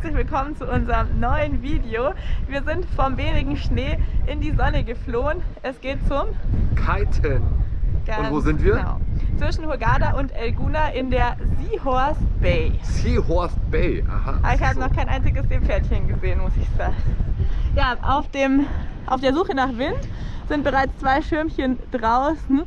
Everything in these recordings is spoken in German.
herzlich willkommen zu unserem neuen Video. Wir sind vom wenigen Schnee in die Sonne geflohen. Es geht zum Kiten. Und wo sind wir? Genau. Zwischen Hurghada und Elguna in der Seahorse Bay. Seahorse Bay, aha. Aber ich habe so. noch kein einziges Seepferdchen gesehen, muss ich sagen. Ja, auf, dem, auf der Suche nach Wind sind bereits zwei Schirmchen draußen.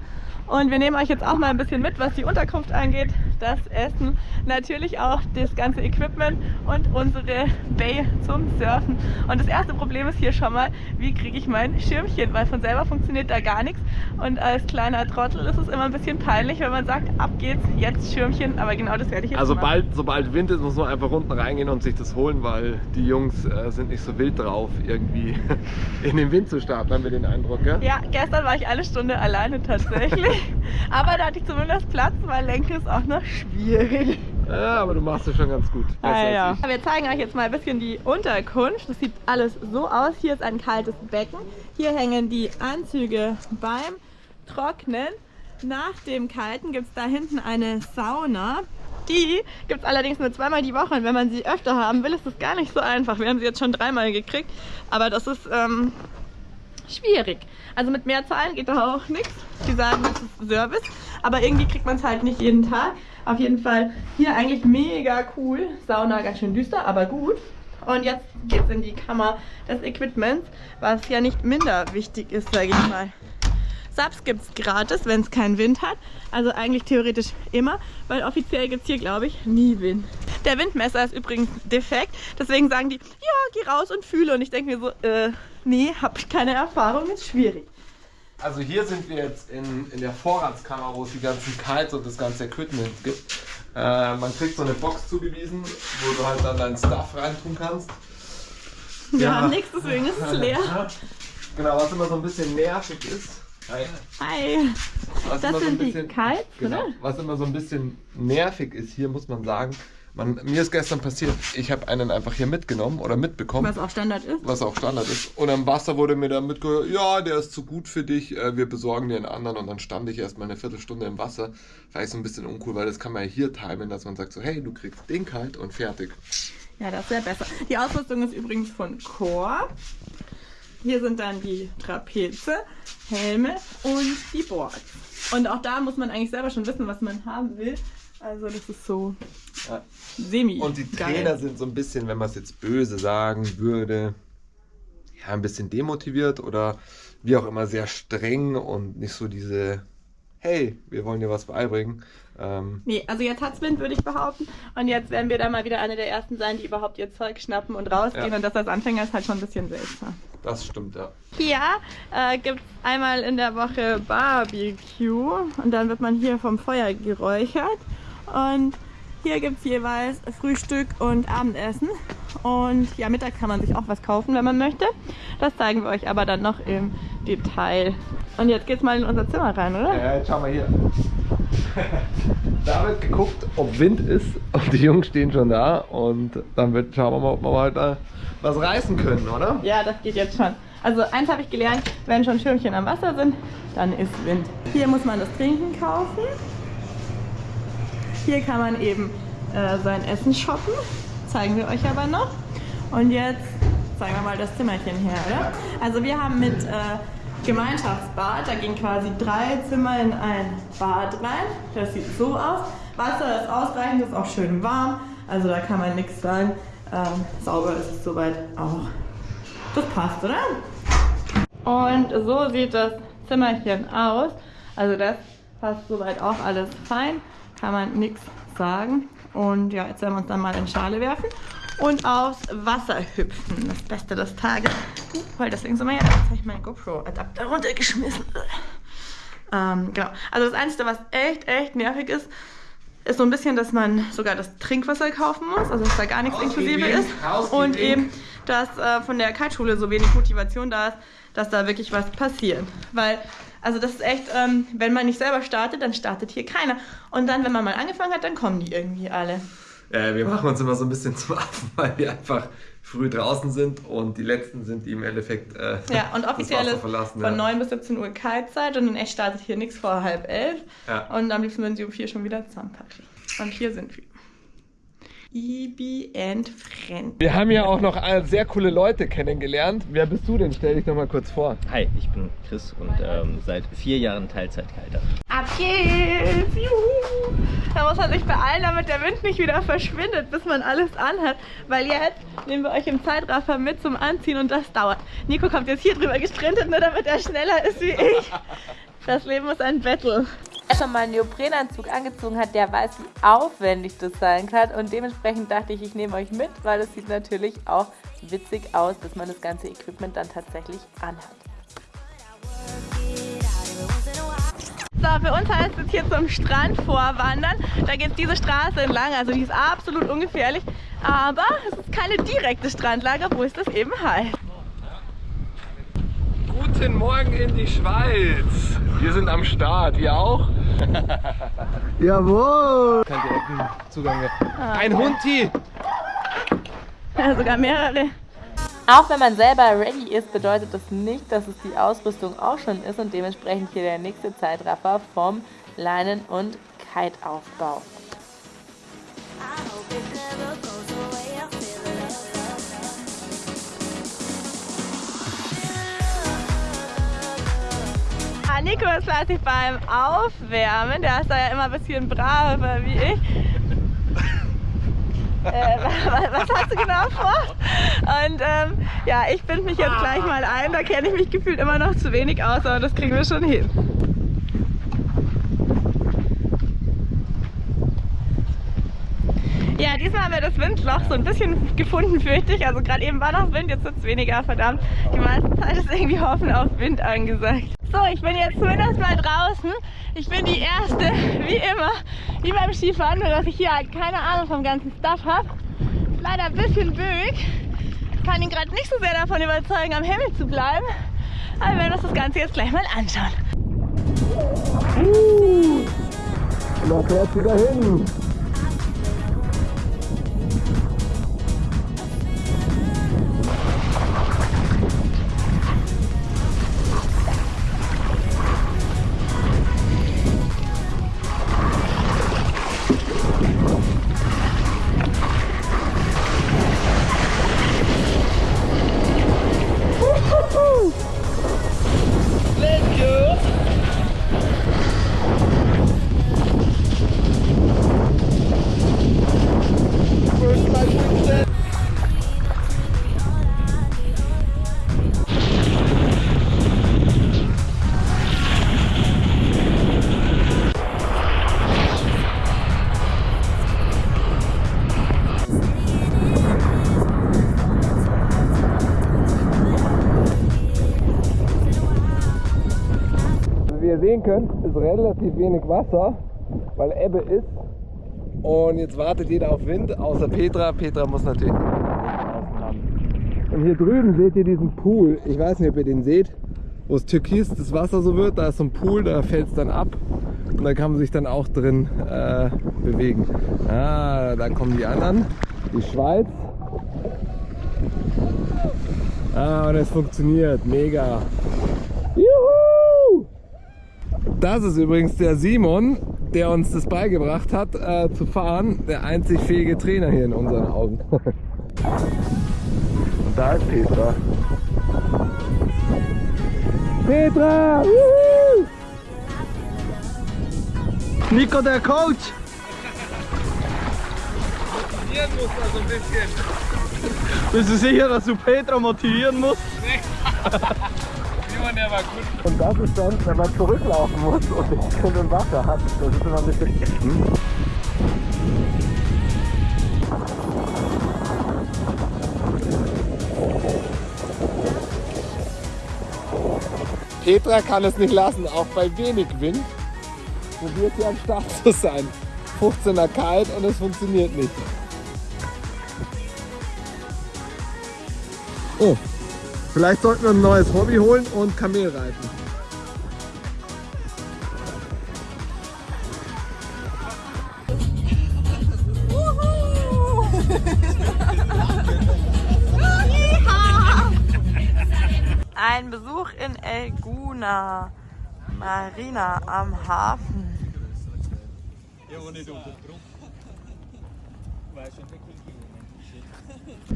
Und wir nehmen euch jetzt auch mal ein bisschen mit, was die Unterkunft angeht, das Essen, natürlich auch das ganze Equipment und unsere Bay zum Surfen. Und das erste Problem ist hier schon mal, wie kriege ich mein Schirmchen, weil von selber funktioniert da gar nichts. Und als kleiner Trottel ist es immer ein bisschen peinlich, wenn man sagt, ab geht's, jetzt Schirmchen, aber genau das werde ich jetzt Also machen. bald, sobald Wind ist, muss man einfach unten reingehen und sich das holen, weil die Jungs äh, sind nicht so wild drauf, irgendwie in den Wind zu starten, haben wir den Eindruck, gell? Ja, gestern war ich eine Stunde alleine tatsächlich. Aber da hatte ich zumindest Platz, weil Lenken ist auch noch schwierig. Ja, aber du machst es schon ganz gut. Ah, ja. Wir zeigen euch jetzt mal ein bisschen die Unterkunft. Das sieht alles so aus. Hier ist ein kaltes Becken. Hier hängen die Anzüge beim Trocknen. Nach dem Kalten gibt es da hinten eine Sauna. Die gibt es allerdings nur zweimal die Woche und wenn man sie öfter haben will, ist das gar nicht so einfach. Wir haben sie jetzt schon dreimal gekriegt, aber das ist ähm, schwierig. Also mit mehr Zahlen geht da auch nichts. Die sagen, das ist Service, aber irgendwie kriegt man es halt nicht jeden Tag. Auf jeden Fall hier eigentlich mega cool. Sauna ganz schön düster, aber gut. Und jetzt geht's in die Kammer des Equipments, was ja nicht minder wichtig ist, sage ich mal. Subs gibt es gratis, wenn es keinen Wind hat. Also eigentlich theoretisch immer, weil offiziell gibt es hier, glaube ich, nie Wind. Der Windmesser ist übrigens defekt, deswegen sagen die, ja, geh raus und fühle. Und ich denke mir so, äh, nee, hab ich keine Erfahrung, ist schwierig. Also hier sind wir jetzt in, in der Vorratskammer, wo es die ganzen Kites und das ganze Equipment gibt. Äh, man kriegt so eine Box zugewiesen, wo du halt dann deinen Stuff reintun kannst. Wir Ja. haben nichts, deswegen ist es leer. Genau, was immer so ein bisschen nervig ist. Hi. Hi. Was Das immer so sind ein die bisschen, Kites, genau, oder? Was immer so ein bisschen nervig ist hier, muss man sagen. Man, mir ist gestern passiert, ich habe einen einfach hier mitgenommen oder mitbekommen. Was auch Standard ist. was auch Standard ist. Und am Wasser wurde mir dann mitgehört, ja, der ist zu gut für dich, äh, wir besorgen dir einen anderen. Und dann stand ich erst mal eine Viertelstunde im Wasser. War ich so ein bisschen uncool, weil das kann man ja hier timen, dass man sagt so, hey, du kriegst den kalt und fertig. Ja, das wäre besser. Die Ausrüstung ist übrigens von Core. Hier sind dann die Trapeze, Helme und die Boards. Und auch da muss man eigentlich selber schon wissen, was man haben will. Also das ist so Ja. semi. Und die geil. Trainer sind so ein bisschen, wenn man es jetzt böse sagen würde, ja, ein bisschen demotiviert oder wie auch immer sehr streng und nicht so diese, hey, wir wollen dir was beibringen. Ähm, Nee, also jetzt hat's Wind, würde ich behaupten. Und jetzt werden wir da mal wieder eine der ersten sein, die überhaupt ihr Zeug schnappen und rausgehen. Ja. Und das als Anfänger ist halt schon ein bisschen seltsam. das stimmt, ja. Hier äh, gibt es einmal in der Woche Barbecue und dann wird man hier vom Feuer geräuchert. Und hier gibt es jeweils Frühstück und Abendessen. Und ja, Mittag kann man sich auch was kaufen, wenn man möchte. Das zeigen wir euch aber dann noch im Detail. Und jetzt geht's mal in unser Zimmer rein, oder? Ja, jetzt schau mal hier. da wird geguckt, ob Wind ist und die Jungs stehen schon da und dann wird, schauen wir mal, ob wir da was reißen können, oder? Ja, das geht jetzt schon. Also eins habe ich gelernt, wenn schon Schirmchen am Wasser sind, dann ist Wind. Hier muss man das Trinken kaufen. Hier kann man eben äh, sein Essen shoppen. Zeigen wir euch aber noch. Und jetzt zeigen wir mal das Zimmerchen her, oder? Also wir haben mit äh, Gemeinschaftsbad, da gehen quasi drei Zimmer in ein Bad rein. Das sieht so aus. Wasser ist ausreichend, ist auch schön warm. Also da kann man nichts sagen. Ähm, sauber ist es soweit auch. Das passt, oder? Und so sieht das Zimmerchen aus. Also das passt soweit auch alles fein. Kann man nichts sagen. Und ja, jetzt werden wir uns dann mal in Schale werfen und aufs Wasser hüpfen. Das Beste des Tages. Weil deswegen sind wir ja, jetzt habe ich meinen GoPro-Adapter runtergeschmissen. Ähm, genau. Also das Einzige, was echt, echt nervig ist, ist so ein bisschen, dass man sogar das Trinkwasser kaufen muss, also dass da gar nichts inklusive ist. Und eben, dass äh, von der Kiteschule so wenig Motivation da ist, dass da wirklich was passiert. Weil, also das ist echt, ähm, wenn man nicht selber startet, dann startet hier keiner. Und dann, wenn man mal angefangen hat, dann kommen die irgendwie alle. Äh, wir machen uns immer so ein bisschen zum Affen, weil wir einfach früh draußen sind und die letzten sind, die im Endeffekt äh, Ja, und offiziell ist von ja. 9 bis 17 Uhr Kaltzeit und in echt startet hier nichts vor halb elf. Ja. Und am liebsten würden sie um vier schon wieder zusammenpacken. Und hier sind wir. Ibi and Friend. Wir haben ja auch noch sehr coole Leute kennengelernt. Wer bist du denn? Stell dich doch mal kurz vor. Hi, ich bin Chris und ähm, seit vier Jahren Teilzeitkiter. Ab geht's! Juhu! Da muss man sich beeilen, damit der Wind nicht wieder verschwindet, bis man alles anhat. Weil jetzt nehmen wir euch im Zeitraffer mit zum Anziehen und das dauert. Nico kommt jetzt hier drüber gesprintet, nur damit er schneller ist wie ich. Das Leben ist ein Battle. Wer schon mal einen Neoprenanzug angezogen hat, der weiß, wie aufwendig das sein kann. Und dementsprechend dachte ich, ich nehme euch mit, weil es sieht natürlich auch witzig aus, bis man das ganze Equipment dann tatsächlich anhat. So, für uns heißt es hier zum Strand vorwandern. Da geht diese Straße entlang, also die ist absolut ungefährlich. Aber es ist keine direkte Strandlage, wo es das eben heißt. Guten Morgen in die Schweiz. Wir sind am Start. Ihr auch? Jawohl! Kein direkten Zugang mehr. Ah, Ein Hundi! Ja, sogar mehrere. Auch wenn man selber ready ist, bedeutet das nicht, dass es die Ausrüstung auch schon ist und dementsprechend hier der nächste Zeitraffer vom Leinen- und Kiteaufbau. Nico ist fleißig beim Aufwärmen. Der ist da ja immer ein bisschen braver wie ich. äh, was hast du genau vor? Und ähm, ja, ich binde mich jetzt gleich mal ein. Da kenne ich mich gefühlt immer noch zu wenig aus, aber das kriegen wir schon hin. Ja, diesmal haben wir das Windloch so ein bisschen gefunden, fürchte ich. Also gerade eben war noch Wind, jetzt wird es weniger, verdammt. Die meiste Zeit ist irgendwie Hoffen auf Wind angesagt. So, ich bin jetzt zumindest mal draußen. Ich bin die Erste, wie immer, wie beim Skifahren, nur dass ich hier halt keine Ahnung vom ganzen Stuff habe. Leider ein bisschen böig. Kann ihn gerade nicht so sehr davon überzeugen, am Himmel zu bleiben. Aber wir werden uns das Ganze jetzt gleich mal anschauen. Uh, da fährt sie dahin. Sehen könnt, ist relativ wenig Wasser, weil Ebbe ist. Und jetzt wartet jeder auf Wind, außer Petra. Petra muss natürlich Und hier drüben seht ihr diesen Pool. Ich weiß nicht, ob ihr den seht, wo es türkis das Wasser so wird. Da ist so ein Pool, da fällt es dann ab. Und da kann man sich dann auch drin äh, bewegen. Ah, da kommen die anderen. Die Schweiz. Ah, und es funktioniert. Mega. Das ist übrigens der Simon, der uns das beigebracht hat äh, zu fahren. Der einzig fähige Trainer hier in unseren Augen. Und da ist Petra. Petra! Juhu! Nico, der Coach! Motivieren muss also ein bisschen. Bist du sicher, dass du Petra motivieren musst? Nee. Simon, der war gut. Und das ist dann, wenn man zurücklaufen muss und nicht schon im Wasser hat. Das ist immer ein bisschen... Hm? Petra kann es nicht lassen, auch bei wenig Wind probiert sie am Start zu sein. 15er kalt und es funktioniert nicht. Oh, Vielleicht sollten wir ein neues Hobby holen und Kamel reiten. Ein Besuch in Elguna, Marina am Hafen.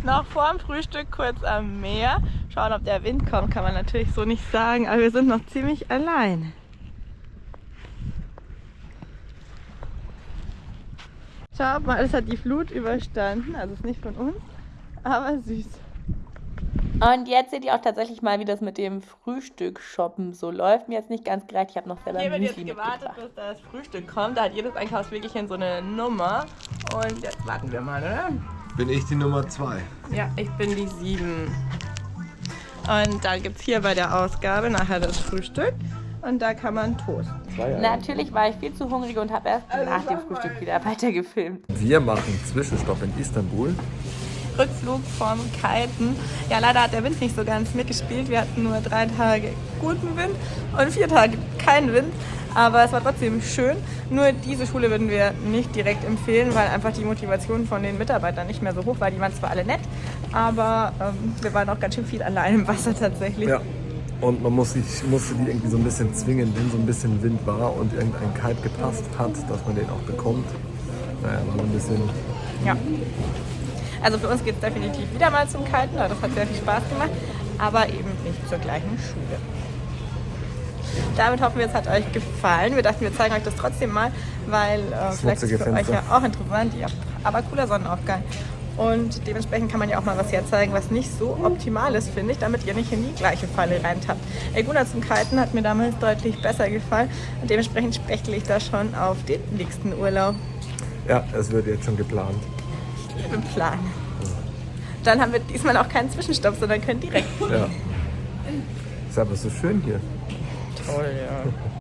Noch vor dem Frühstück kurz am Meer. Schauen, ob der Wind kommt, kann man natürlich so nicht sagen, aber wir sind noch ziemlich allein. Schaut mal, es hat die Flut überstanden, also ist nicht von uns, aber süß. Und jetzt seht ihr auch tatsächlich mal, wie das mit dem Frühstück shoppen so läuft. Mir jetzt nicht ganz gereicht, ich habe noch selber Hier wird jetzt gewartet, bis das Frühstück kommt. Da hat jedes Einkaufswägelchen so eine Nummer. Und jetzt warten wir mal, oder? Bin ich die Nummer 2. Ja, ich bin die 7. Und da gibt es hier bei der Ausgabe nachher das Frühstück. Und da kann man Toast. Natürlich war ich viel zu hungrig und habe erst nach dem Frühstück wieder weiter gefilmt. Wir machen Zwischenstopp in Istanbul. Rückflug vom Kiten. Ja, leider hat der Wind nicht so ganz mitgespielt. Wir hatten nur drei Tage guten Wind und vier Tage keinen Wind. Aber es war trotzdem schön. Nur diese Schule würden wir nicht direkt empfehlen, weil einfach die Motivation von den Mitarbeitern nicht mehr so hoch war. Die waren zwar alle nett, aber ähm, wir waren auch ganz schön viel allein im Wasser tatsächlich. Ja. Und man muss sich, musste die irgendwie so ein bisschen zwingen, wenn so ein bisschen Wind war und irgendein Kite gepasst hat, dass man den auch bekommt. Naja, war ein bisschen. Ja. Also für uns geht es definitiv wieder mal zum Kiten, das hat sehr viel Spaß gemacht, aber eben nicht zur gleichen Schule. Damit hoffen wir, es hat euch gefallen. Wir dachten, wir zeigen euch das trotzdem mal, weil äh, vielleicht ist es für euch ja auch interessant. Ja, aber cooler Sonnenaufgang. Und dementsprechend kann man ja auch mal was herzeigen, was nicht so optimal ist, finde ich, damit ihr nicht in die gleiche Falle reintappt. Elguna zum Kiten hat mir damals deutlich besser gefallen und dementsprechend spechtle ich da schon auf den nächsten Urlaub. Ja, es wird jetzt schon geplant. Ich liebe Plan. Dann haben wir diesmal auch keinen Zwischenstopp, sondern können direkt. Ja. Ist aber so schön hier. Toll, ja.